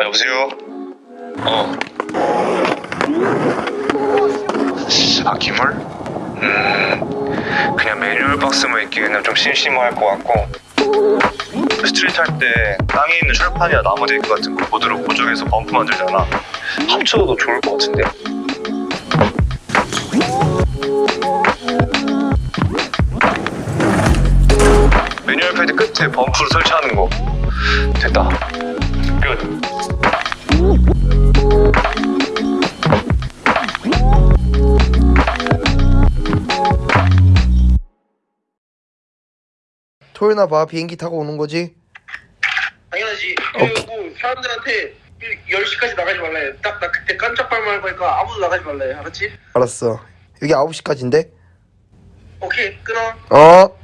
여보세요? 어. 아, 기물? 음, 그냥 매뉴얼 박스만 있기에는 좀 심심할 것 같고. street 할때 땅에 있는 철판이나 나무 데크 같은 거 볼트로 고정해서 bump 만들잖아. 합쳐도 좋을 것 같은데. 매뉴얼 패드 끝에 범프를 설치하는 거. 됐다. 끝. 토요일나 봐 비행기 타고 오는 거지? 당연하지. 그리고 사람들한테 10시까지 나가지 말라 해. 딱 나 그때 깜짝발만 할 거니까 아무도 나가지 말라 해. 알았지? 알았어 여기 9시까지인데? 오케이, 끊어. 어